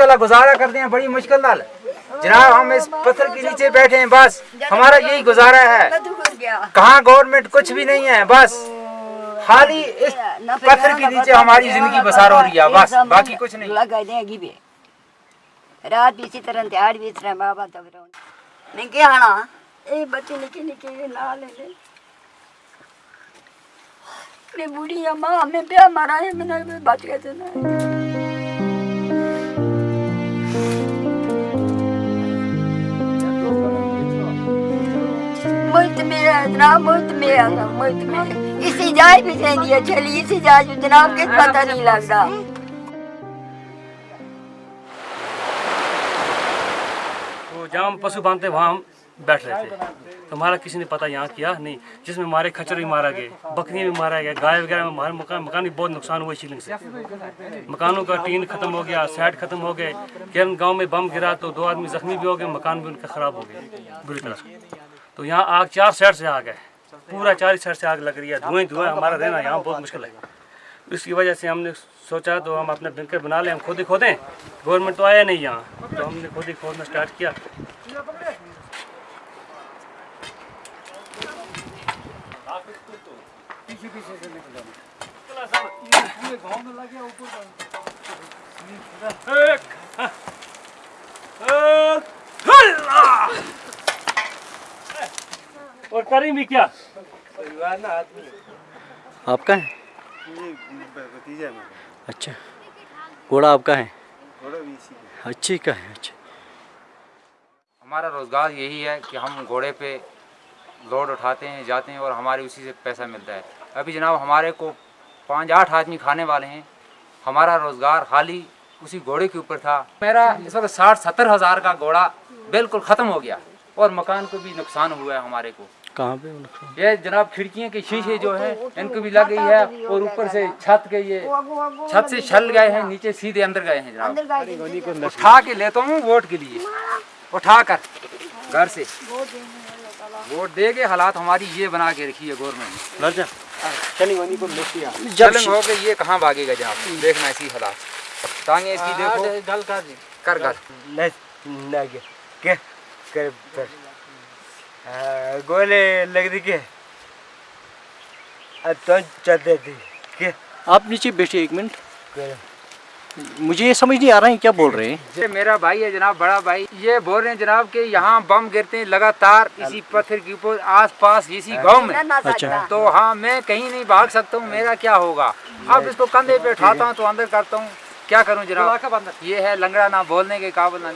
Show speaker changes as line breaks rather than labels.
ਅੰਦਰ گزارا کرتے ہیں بڑی مشکل نال
جناب ہم اس پتھر کے نیچے بیٹھے
ہیں بس ہمارا یہی گزارا ہے کہاں گورنمنٹ کچھ بھی نہیں ہے بس
خالی اس پتھر کے نیچے ہماری زندگی بسار ہو رہی ہے بس باقی کچھ نہیں۔ لگا دیں گی بھی۔ رات بھی اسی طرح تیار بھی اس طرح بابا تک رہوں۔ نکی کیا ہاں؟ یہ بچے نکی نکی لا لے لے میں بوڑھی ماں ہمیں پیا مارا ہے میں نے بچ گئے تھے موت میرا اتنا موت میرا موت میرا جائے بھی سہی ہے۔ چلی سی جائے جو جناب کے پتہ نہیں لگتا۔
تو جہاں پسو باندھتے وہاں بیٹھ رہے تھے۔ تو ہمارا کسی نے پتہ یہاں کیا؟ نہیں، جس میں مارے کھچر بھی مارا گئے بکریاں بھی مارا گیا، گائے وغیرہ میں مارے مکان مکان بھی بہت نقصان ہوئے شیلنگ سے۔ مکانوں کا ٹین ختم ہو گیا، سیٹ ختم ہو گئے۔ کیرن گاؤں میں بم گرا تو دو آدمی زخمی بھی ہو گئے، مکان بھی ان کا خراب ہو گئے بری طرح۔ تو یہاں آگ چار سیٹ سے آ گئے۔ پورا چار سائڈ سے آگ لگ رہی ہے دھوئیں دھوئیں ہمارا رہنا یہاں بہت مشکل ہے۔ اس کی وجہ سے ہم نے سوچا تو ہم اپنا بنکر بنا لیں، ہم خود ہی کھودیں۔ گورنمنٹ تو آیا نہیں یہاں، تو ہم نے خود ہی کھودنا اسٹارٹ کیا۔ اور کریں بھی کیا؟
آپ کا ہے؟ اچھا گھوڑا آپ کا ہے؟ اچھی کا ہے اچھا
ہمارا روزگار یہی ہے کہ ہم گھوڑے پہ لوڈ اٹھاتے ہیں جاتے ہیں اور ہمارے اسی سے پیسہ ملتا ہے۔ ابھی جناب ہمارے کو پانچ آٹھ آدمی کھانے والے ہیں۔ ہمارا روزگار خالی اسی گھوڑے کے اوپر تھا۔ میرا اس وقت ساٹھ ستر ہزار کا گھوڑا بالکل ختم ہو گیا اور مکان کو بھی نقصان ہوا ہے ہمارے کو۔
کہاں پہ
یہ جناب کھڑکیاں کے شیشے جو ہیں ان کو بھی لگ گئی ہے اور اوپر سے چھت کے یہ
چھت سے چھل گئے ہیں
نیچے سیدھے اندر گئے ہیں جناب۔
اٹھا
کے لیتا ہوں ووٹ کے لیے۔ اٹھا کر گھر سے۔ ووٹ دے گے حالات ہماری یہ بنا کے رکھی ہے گورنمنٹ
ہو
کے یہ کہاں بھاگے گا جناب؟ دیکھنا ایسی حالات۔ تانگے اس کی دیکھو۔ کر گھر۔
గోలీ లగదికి چلتے
آپ نیچے بیٹھیے ایک منٹ مجھے یہ سمجھ نہیں آ رہا ہے کیا بول رہے
ہیں میرا بھائی ہے جناب بڑا بھائی یہ بول رہے ہیں جناب کہ یہاں بم گرتے ہیں لگاتار اسی پتھر کے اوپر آس پاس اسی گاؤں میں تو ہاں میں کہیں نہیں بھاگ سکتا ہوں میرا کیا ہوگا اب اس کو کندھے پہ اٹھاتا ہوں تو اندر کرتا ہوں کیا کروں جناب یہ ہے لنگڑا نہ بولنے کے قابل نہ